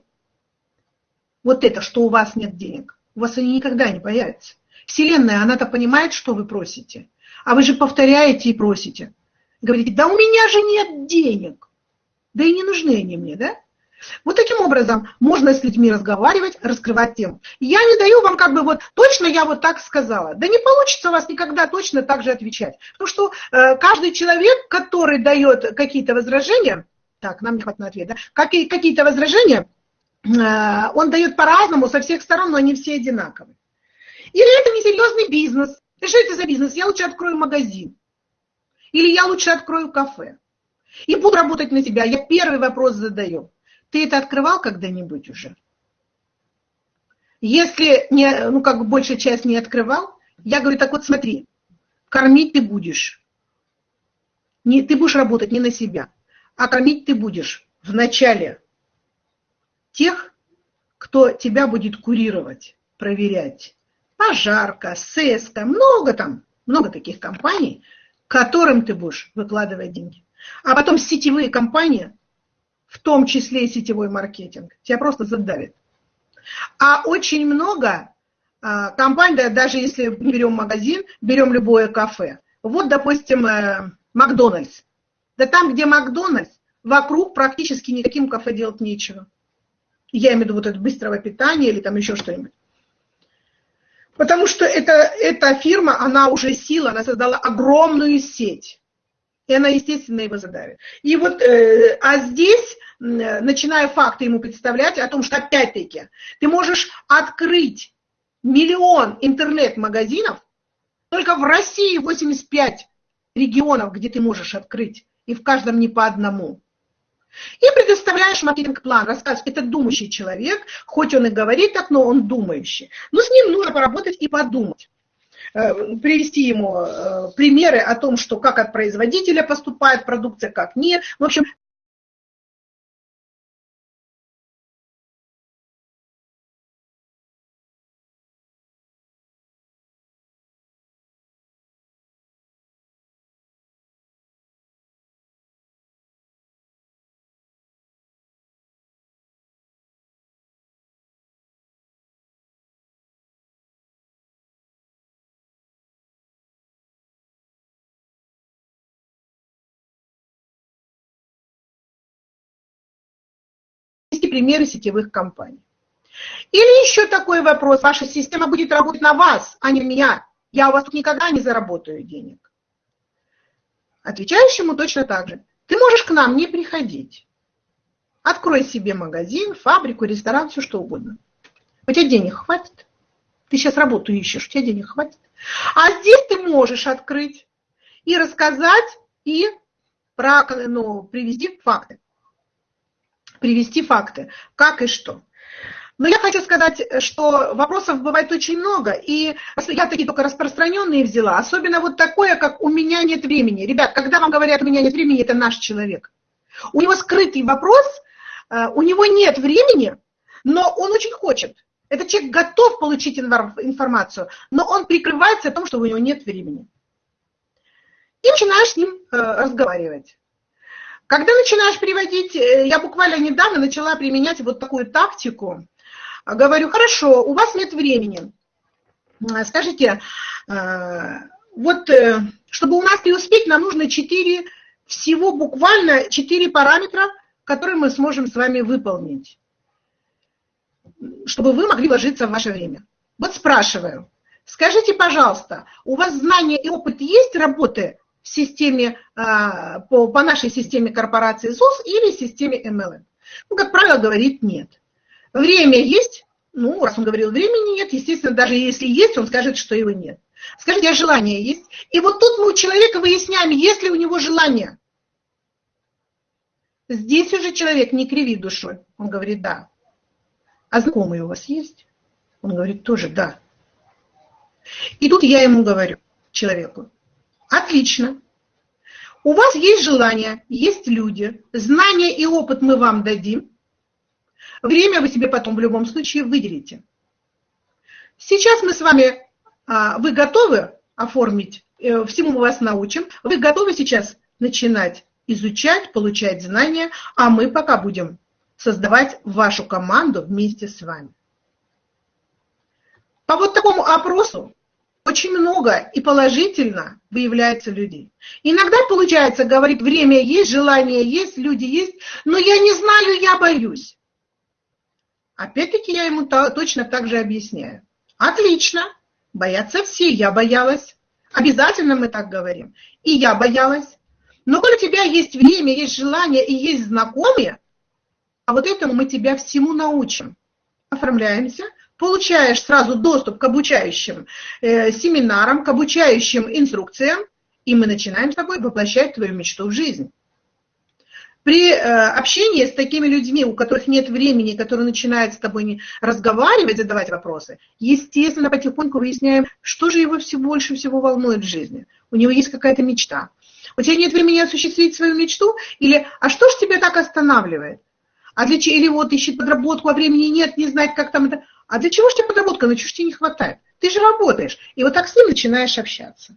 вот это, что у вас нет денег. У вас они никогда не появятся. Вселенная, она-то понимает, что вы просите. А вы же повторяете и просите. Говорите, да у меня же нет денег. Да и не нужны они мне, да? Вот таким образом можно с людьми разговаривать, раскрывать тему. Я не даю вам как бы вот точно я вот так сказала. Да не получится у вас никогда точно так же отвечать. Потому что э, каждый человек, который дает какие-то возражения, так, нам не хватит на ответ, да, какие, какие-то возражения, э, он дает по-разному, со всех сторон, но они все одинаковые. Или это несерьезный бизнес. И что это за бизнес? Я лучше открою магазин. Или я лучше открою кафе. И буду работать на себя. Я первый вопрос задаю. Ты это открывал когда-нибудь уже? Если не, ну, как бы большая часть не открывал, я говорю, так вот смотри, кормить ты будешь. Не, ты будешь работать не на себя, а кормить ты будешь вначале тех, кто тебя будет курировать, проверять. Пожарка, СЭСКа, много там, много таких компаний, которым ты будешь выкладывать деньги. А потом сетевые компании в том числе и сетевой маркетинг, тебя просто задавит. А очень много а, компаний, да, даже если берем магазин, берем любое кафе. Вот, допустим, э, Макдональдс. Да там, где Макдональдс, вокруг практически никаким кафе делать нечего. Я имею в виду вот это быстрого питания или там еще что-нибудь. Потому что это, эта фирма, она уже сила, она создала огромную сеть. И она, естественно, его задавит. И вот, э, а здесь, э, начиная факты ему представлять о том, что опять-таки ты можешь открыть миллион интернет-магазинов, только в России 85 регионов, где ты можешь открыть, и в каждом не по одному. И предоставляешь маркетинг-план, рассказываешь, это думающий человек, хоть он и говорит так, но он думающий. Но с ним нужно поработать и подумать. Э, привести ему э, примеры о том, что как от производителя поступает продукция, как нет. В общем, примеры сетевых компаний. Или еще такой вопрос, ваша система будет работать на вас, а не меня. Я у вас никогда не заработаю денег. Отвечающему точно так же. Ты можешь к нам не приходить. Открой себе магазин, фабрику, ресторан, все что угодно. У тебя денег хватит. Ты сейчас работу ищешь, у тебя денег хватит. А здесь ты можешь открыть и рассказать, и про, ну, привести факты. Привести факты, как и что. Но я хочу сказать, что вопросов бывает очень много, и я такие только распространенные взяла, особенно вот такое, как «у меня нет времени». Ребят, когда вам говорят «у меня нет времени», это наш человек. У него скрытый вопрос, э, у него нет времени, но он очень хочет. Этот человек готов получить информацию, но он прикрывается о том, что у него нет времени. И начинаешь с ним э, разговаривать. Когда начинаешь приводить, э, я буквально недавно начала применять вот такую тактику, Говорю, хорошо, у вас нет времени. Скажите, э, вот э, чтобы у нас преуспеть, нам нужно 4, всего буквально 4 параметра, которые мы сможем с вами выполнить, чтобы вы могли вложиться в ваше время. Вот спрашиваю, скажите, пожалуйста, у вас знания и опыт есть работы в системе, э, по, по нашей системе корпорации ЗУС или системе MLM? Ну, как правило, говорит нет. Время есть? Ну, раз он говорил, времени нет, естественно, даже если есть, он скажет, что его нет. Скажите, а желание есть? И вот тут мы у человека выясняем, есть ли у него желание. Здесь уже человек не кривит душой. Он говорит, да. А знакомые у вас есть? Он говорит, тоже да. И тут я ему говорю, человеку, отлично. У вас есть желание, есть люди, знания и опыт мы вам дадим, Время вы себе потом в любом случае выделите. Сейчас мы с вами, а, вы готовы оформить, э, всему мы вас научим, вы готовы сейчас начинать изучать, получать знания, а мы пока будем создавать вашу команду вместе с вами. По вот такому опросу очень много и положительно выявляется людей. Иногда получается, говорит, время есть, желание есть, люди есть, но я не знаю, я боюсь. Опять-таки я ему точно так же объясняю. Отлично, боятся все, я боялась. Обязательно мы так говорим. И я боялась. Но коль у тебя есть время, есть желание и есть знакомые, а вот этому мы тебя всему научим. Оформляемся, получаешь сразу доступ к обучающим э, семинарам, к обучающим инструкциям, и мы начинаем с тобой воплощать твою мечту в жизнь. При э, общении с такими людьми, у которых нет времени, которые начинают с тобой разговаривать, задавать вопросы, естественно, потихоньку выясняем, что же его все больше всего волнует в жизни. У него есть какая-то мечта. У тебя нет времени осуществить свою мечту? Или, а что же тебя так останавливает? А для чего? Или вот ищет подработку, а времени нет, не знает, как там это. А для чего же тебе подработка? Ну, чего ж тебе не хватает? Ты же работаешь. И вот так с ним начинаешь общаться.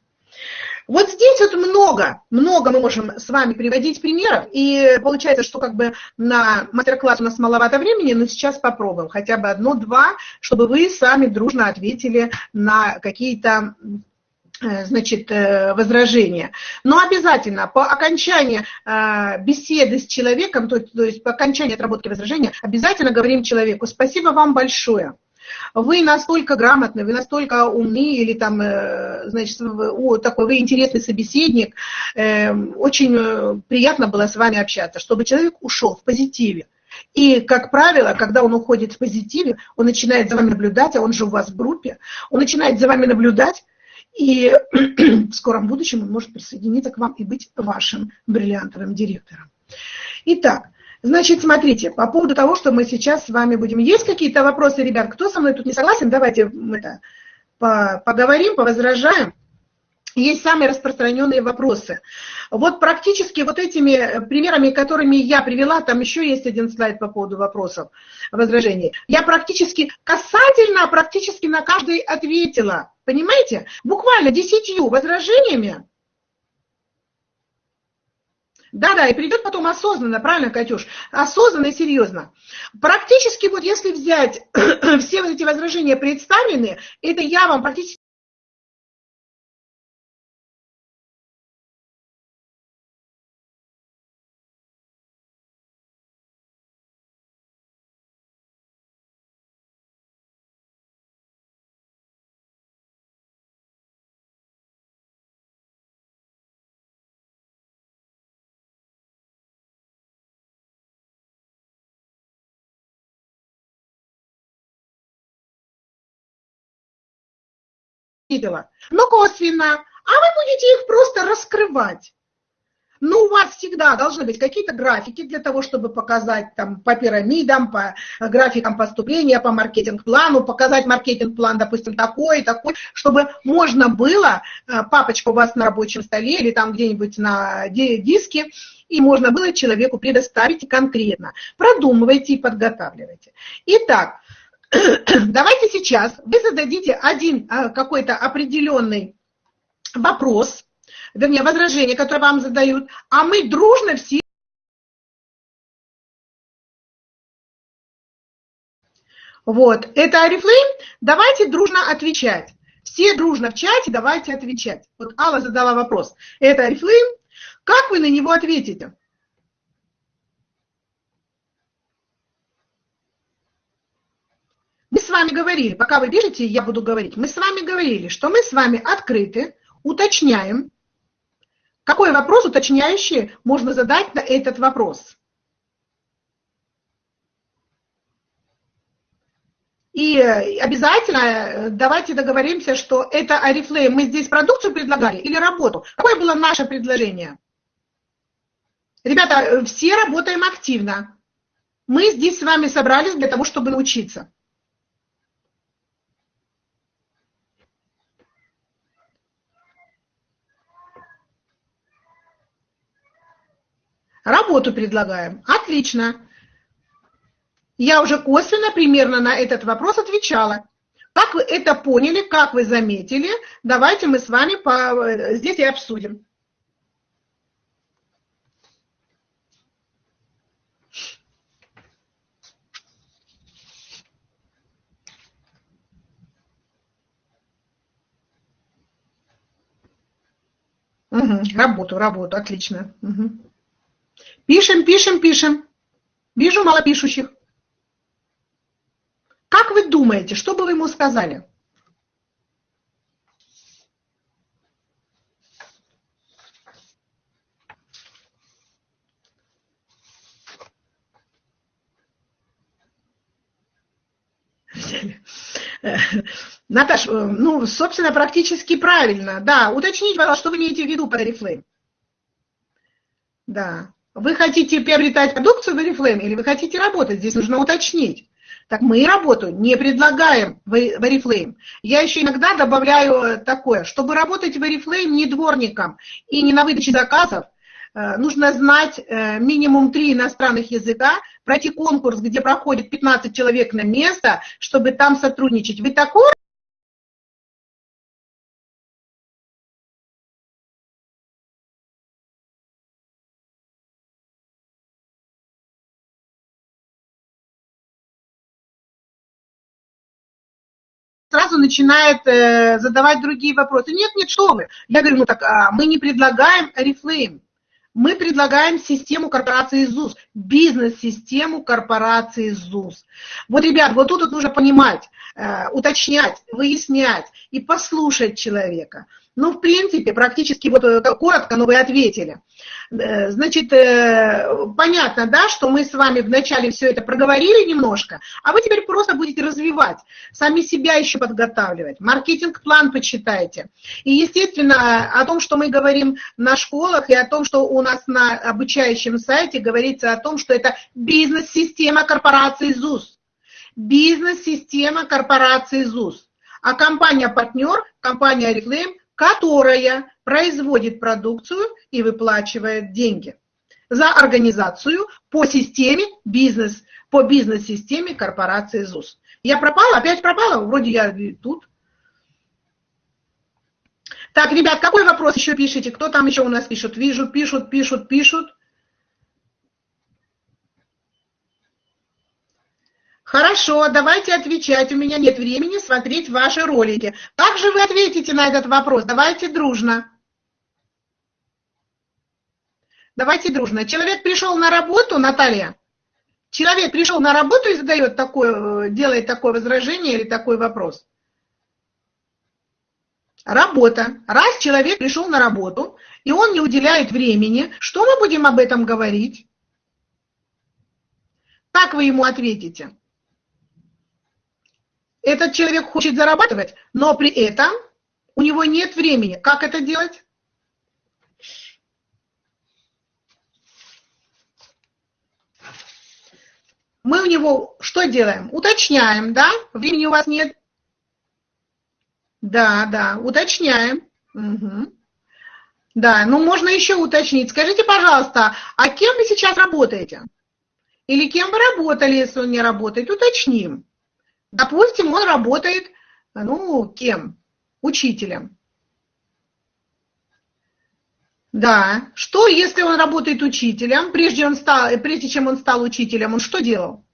Вот здесь вот много, много мы можем с вами приводить примеров, и получается, что как бы на мастер-класс у нас маловато времени, но сейчас попробуем хотя бы одно-два, чтобы вы сами дружно ответили на какие-то значит, э, возражения. Но обязательно по окончании э, беседы с человеком, то, то есть по окончании отработки возражения, обязательно говорим человеку «Спасибо вам большое» вы настолько грамотны, вы настолько умны, или там, э, значит, такой вы интересный собеседник, очень э, приятно было с вами общаться, чтобы человек ушел в позитиве. И, как правило, когда он уходит в позитиве, он начинает за вами наблюдать, а он же у вас в группе, он начинает за вами наблюдать, и в скором будущем он может присоединиться к вам и быть вашим бриллиантовым директором. Итак, Значит, смотрите, по поводу того, что мы сейчас с вами будем. Есть какие-то вопросы, ребят? Кто со мной тут не согласен? Давайте мы это поговорим, повозражаем. Есть самые распространенные вопросы. Вот практически вот этими примерами, которыми я привела, там еще есть один слайд по поводу вопросов, возражений. Я практически касательно, практически на каждый ответила. Понимаете? Буквально десятью возражениями да-да, и придет потом осознанно, правильно, Катюш? Осознанно и серьезно. Практически вот если взять все вот эти возражения представленные, это я вам практически видела, но косвенно, а вы будете их просто раскрывать. Ну, у вас всегда должны быть какие-то графики для того, чтобы показать там по пирамидам, по графикам поступления, по маркетинг-плану, показать маркетинг-план, допустим, такой, такой, чтобы можно было, э, папочка у вас на рабочем столе или там где-нибудь на диске, и можно было человеку предоставить конкретно. Продумывайте и подготавливайте. Итак, давайте сейчас вы зададите один э, какой-то определенный вопрос, вернее, возражение, которое вам задают, а мы дружно все Вот, это Арифлейм, давайте дружно отвечать. Все дружно в чате, давайте отвечать. Вот Алла задала вопрос. Это Арифлейм, как вы на него ответите? Мы с вами говорили, пока вы пишете, я буду говорить, мы с вами говорили, что мы с вами открыты, уточняем, какой вопрос уточняющий можно задать на этот вопрос? И обязательно э, давайте договоримся, что это Арифлейм. Мы здесь продукцию предлагали или работу? Какое было наше предложение? Ребята, э, все работаем активно. Мы здесь с вами собрались для того, чтобы научиться. Работу предлагаем. Отлично. Я уже косвенно примерно на этот вопрос отвечала. Как вы это поняли, как вы заметили, давайте мы с вами по... здесь и обсудим. Угу, работу, работу, отлично. Угу. Пишем, пишем, пишем. Вижу мало пишущих. Как вы думаете, что бы вы ему сказали? Наташ, ну, собственно, практически правильно. Да, уточните, пожалуйста, что вы имеете в виду под Oriflame. Да. Вы хотите приобретать продукцию в Oriflame или вы хотите работать? Здесь нужно уточнить. Так мы и работу не предлагаем в Oriflame. Я еще иногда добавляю такое, чтобы работать в Oriflame не дворником и не на выдаче заказов, э, нужно знать э, минимум три иностранных языка, пройти конкурс, где проходит 15 человек на место, чтобы там сотрудничать. Вы такой сразу начинает э, задавать другие вопросы. Нет, нет, что вы. Я говорю, ну так а мы не предлагаем Oriflame. Мы предлагаем систему корпорации ЗУС, бизнес-систему корпорации ЗУС. Вот, ребят, вот тут вот нужно понимать, э, уточнять, выяснять и послушать человека. Ну, в принципе, практически вот э, коротко, но вы ответили. Э, значит, э, понятно, да, что мы с вами вначале все это проговорили немножко, а вы теперь просто будете развивать, сами себя еще подготавливать, маркетинг-план почитайте. И, естественно, о том, что мы говорим на школах, и о том, что у нас на обучающем сайте говорится о том, что это бизнес-система корпорации ЗУС. Бизнес-система корпорации ЗУС. А компания-партнер, компания Reclaim которая производит продукцию и выплачивает деньги за организацию по системе бизнес, по бизнес-системе корпорации ЗУС. Я пропала, опять пропала, вроде я тут. Так, ребят, какой вопрос еще пишите? Кто там еще у нас пишет? Вижу, пишут, пишут, пишут. Хорошо, давайте отвечать. У меня нет времени смотреть ваши ролики. Как же вы ответите на этот вопрос? Давайте дружно. Давайте дружно. Человек пришел на работу, Наталья. Человек пришел на работу и задает такое, делает такое возражение или такой вопрос. Работа. Раз человек пришел на работу, и он не уделяет времени, что мы будем об этом говорить? Как вы ему ответите? Этот человек хочет зарабатывать, но при этом у него нет времени. Как это делать? Мы у него что делаем? Уточняем, да? Времени у вас нет? Да, да, уточняем. Угу. Да, ну можно еще уточнить. Скажите, пожалуйста, а кем вы сейчас работаете? Или кем вы работали, если он не работает? Уточним. Допустим, он работает, ну, кем? Учителем. Да. Что, если он работает учителем, прежде, он стал, прежде чем он стал учителем, он что делал?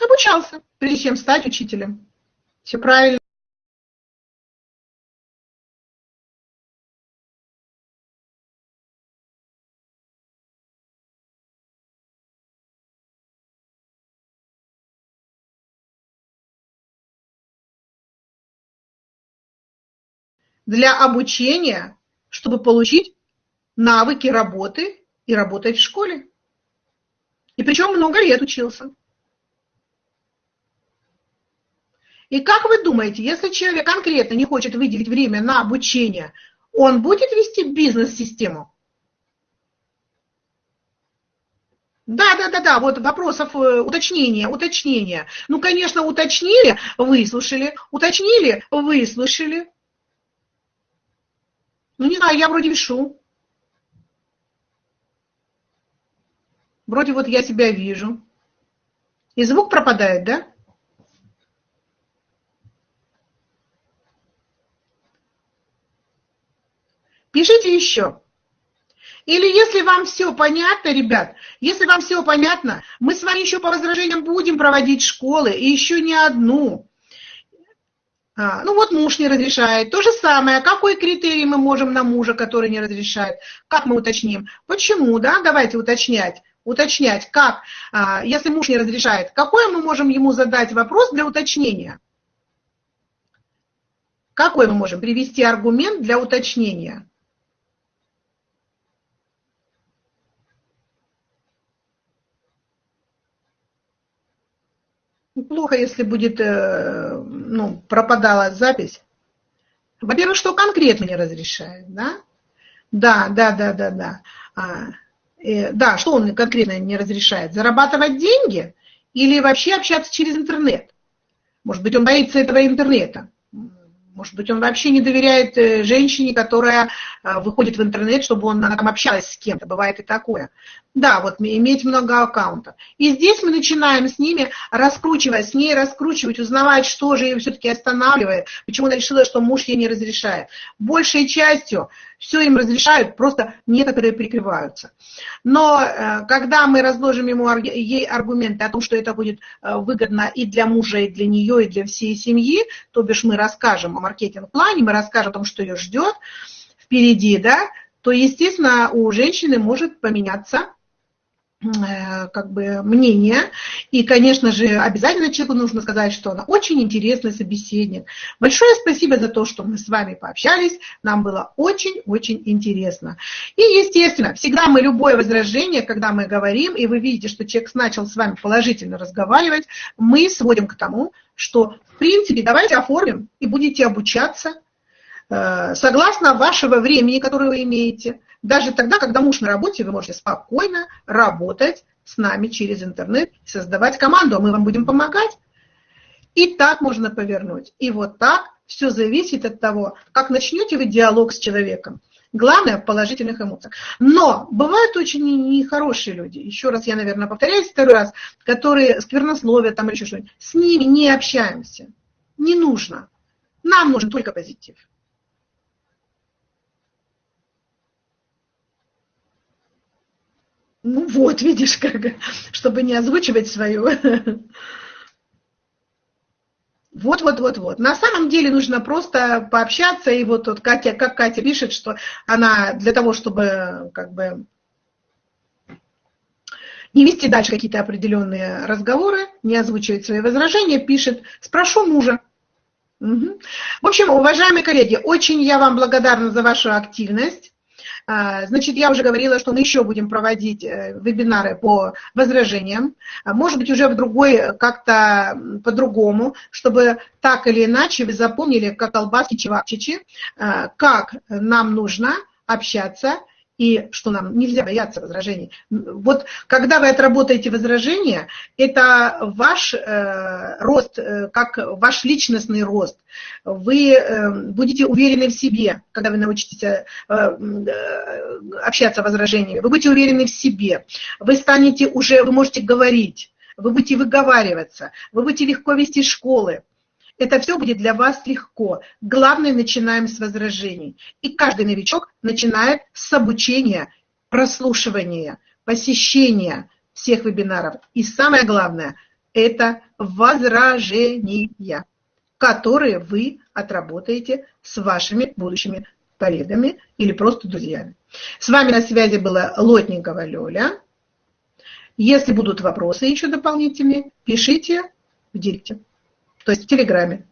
Обучался, прежде чем стать учителем. Все правильно. Для обучения, чтобы получить навыки работы и работать в школе. И причем много лет учился. И как вы думаете, если человек конкретно не хочет выделить время на обучение, он будет вести бизнес-систему? Да, да, да, да, вот вопросов э, уточнения, уточнения. Ну, конечно, уточнили, выслушали, уточнили, выслушали. Ну, не знаю, я вроде вешу. Вроде вот я себя вижу. И звук пропадает, да? Пишите еще. Или если вам все понятно, ребят, если вам все понятно, мы с вами еще по возражениям будем проводить школы, и еще не одну. А, ну вот муж не разрешает. То же самое, какой критерий мы можем на мужа, который не разрешает? Как мы уточним? Почему, да? Давайте уточнять. Уточнять, как, а, если муж не разрешает, какой мы можем ему задать вопрос для уточнения? Какой мы можем привести аргумент для уточнения? Плохо, если будет, э, ну, пропадала запись. Во-первых, что конкретно не разрешает, да? Да, да, да, да, да. А, э, да, что он конкретно не разрешает? Зарабатывать деньги или вообще общаться через интернет? Может быть, он боится этого интернета. Может быть, он вообще не доверяет э, женщине, которая э, выходит в интернет, чтобы он, она там общалась с кем-то. Бывает и такое. Да, вот иметь много аккаунтов. И здесь мы начинаем с ними раскручивать, с ней раскручивать, узнавать, что же ее все-таки останавливает, почему она решила, что муж ей не разрешает. Большей частью все им разрешают, просто некоторые прикрываются. Но э, когда мы разложим ему, ей аргументы о том, что это будет выгодно и для мужа, и для нее, и для всей семьи, то бишь мы расскажем маркетинг-плане, мы расскажем о том, что ее ждет впереди, да, то, естественно, у женщины может поменяться как бы мнение. И, конечно же, обязательно человеку нужно сказать, что она очень интересный собеседник. Большое спасибо за то, что мы с вами пообщались. Нам было очень-очень интересно. И, естественно, всегда мы любое возражение, когда мы говорим, и вы видите, что человек начал с вами положительно разговаривать, мы сводим к тому, что, в принципе, давайте оформим и будете обучаться э, согласно вашего времени, которое вы имеете, даже тогда, когда муж на работе, вы можете спокойно работать с нами через интернет, создавать команду, а мы вам будем помогать. И так можно повернуть. И вот так все зависит от того, как начнете вы диалог с человеком. Главное в положительных эмоциях. Но бывают очень нехорошие люди, еще раз я, наверное, повторяюсь второй раз, которые сквернословят там или еще что-нибудь. С ними не общаемся. Не нужно. Нам нужен только позитив. Ну вот, видишь, как, чтобы не озвучивать свою. Вот, вот, вот, вот. На самом деле нужно просто пообщаться, и вот, вот Катя, как Катя пишет, что она для того, чтобы как бы не вести дальше какие-то определенные разговоры, не озвучивать свои возражения, пишет, спрошу мужа. Угу. В общем, уважаемые коллеги, очень я вам благодарна за вашу активность. А, значит, я уже говорила, что мы еще будем проводить э, вебинары по возражениям, а, может быть, уже в другой, как-то по-другому, чтобы так или иначе вы запомнили, как колбаски чевапчичи, а, как нам нужно общаться и что нам нельзя бояться возражений. Вот когда вы отработаете возражения, это ваш э, рост, э, как ваш личностный рост. Вы э, будете уверены в себе, когда вы научитесь э, э, общаться возражениями. Вы будете уверены в себе. Вы станете уже, вы можете говорить, вы будете выговариваться, вы будете легко вести школы. Это все будет для вас легко. Главное, начинаем с возражений. И каждый новичок начинает с обучения, прослушивания, посещения всех вебинаров. И самое главное – это возражения, которые вы отработаете с вашими будущими коллегами или просто друзьями. С вами на связи была Лотникова Лёля. Если будут вопросы еще дополнительные, пишите в директе то есть в Телеграме.